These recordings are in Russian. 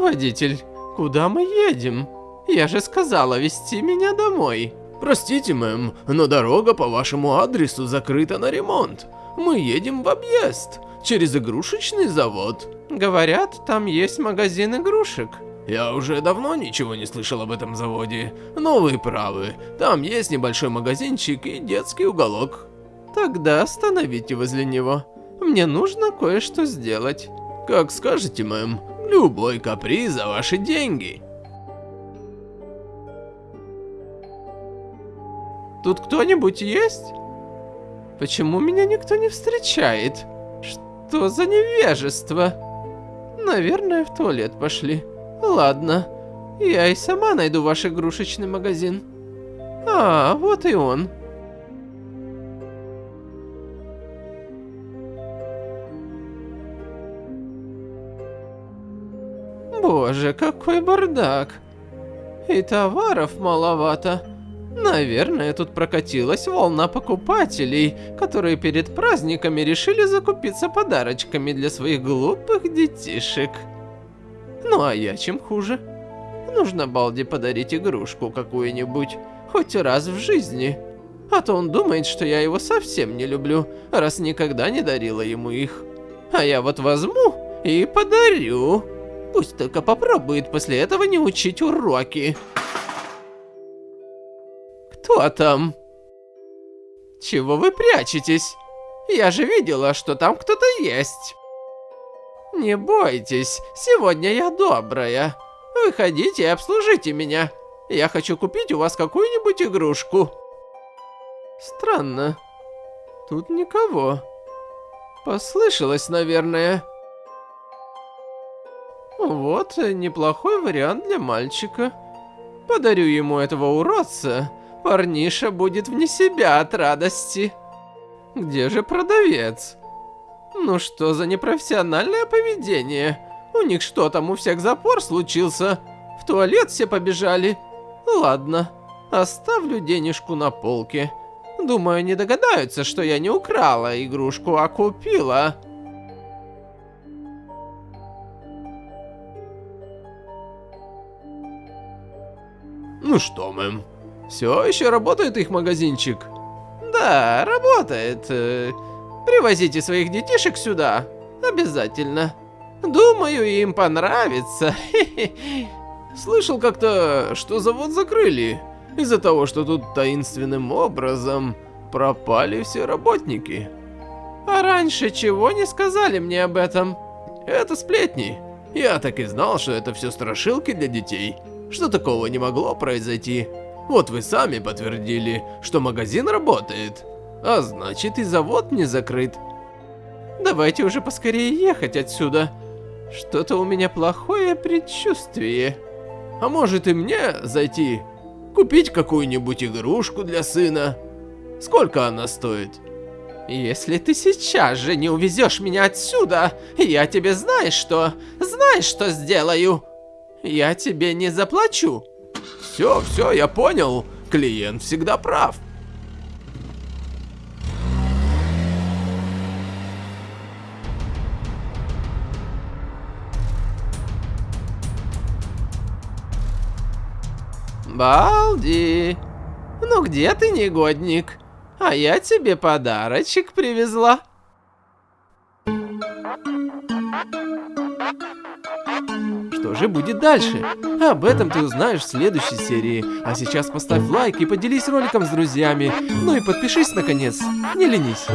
Водитель, куда мы едем? Я же сказала вести меня домой. Простите, мэм, но дорога по вашему адресу закрыта на ремонт. Мы едем в объезд, через игрушечный завод. Говорят, там есть магазин игрушек. Я уже давно ничего не слышал об этом заводе, но вы правы, там есть небольшой магазинчик и детский уголок. Тогда остановите возле него. Мне нужно кое-что сделать. Как скажете, мэм, любой каприз за ваши деньги. Тут кто-нибудь есть? Почему меня никто не встречает? Что за невежество? Наверное, в туалет пошли. Ладно, я и сама найду ваш игрушечный магазин. А, вот и он. Боже, какой бардак. И товаров маловато. Наверное, тут прокатилась волна покупателей, которые перед праздниками решили закупиться подарочками для своих глупых детишек. Ну а я чем хуже? Нужно Балди подарить игрушку какую-нибудь, хоть раз в жизни. А то он думает, что я его совсем не люблю, раз никогда не дарила ему их. А я вот возьму и подарю. Пусть только попробует после этого не учить уроки. Кто там? Чего вы прячетесь? Я же видела, что там кто-то есть. Не бойтесь, сегодня я добрая. Выходите и обслужите меня. Я хочу купить у вас какую-нибудь игрушку. Странно. Тут никого. Послышалось, наверное. Вот неплохой вариант для мальчика. Подарю ему этого уродца. Парниша будет вне себя от радости. Где же продавец? Ну что за непрофессиональное поведение? У них что там, у всех запор случился? В туалет все побежали? Ладно, оставлю денежку на полке. Думаю, не догадаются, что я не украла игрушку, а купила. Ну что, мэм, все еще работает их магазинчик? Да, работает. Привозите своих детишек сюда. Обязательно. Думаю, им понравится. Слышал как-то, что завод закрыли. Из-за того, что тут таинственным образом пропали все работники. А раньше чего не сказали мне об этом? Это сплетни. Я так и знал, что это все страшилки для детей. Что такого не могло произойти. Вот вы сами подтвердили, что магазин работает. А значит и завод не закрыт. Давайте уже поскорее ехать отсюда. Что-то у меня плохое предчувствие. А может и мне зайти? Купить какую-нибудь игрушку для сына? Сколько она стоит? Если ты сейчас же не увезешь меня отсюда, я тебе знаешь что? Знаешь что сделаю? Я тебе не заплачу. Все, все, я понял. Клиент всегда прав. Балди, ну где ты, негодник? А я тебе подарочек привезла. Что же будет дальше? Об этом ты узнаешь в следующей серии. А сейчас поставь лайк и поделись роликом с друзьями. Ну и подпишись наконец, не ленись.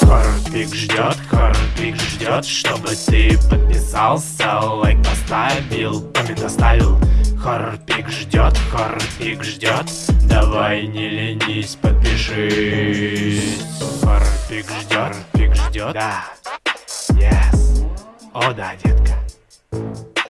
Хорпик ждет, Хорпик ждет, чтобы ты подписался, лайк поставил, коммент оставил. Хорпик ждет, Хорпик ждет, давай не ленись, подпишись. Хорпик ждет, Хорпик ждет, да, yes, о да, детка.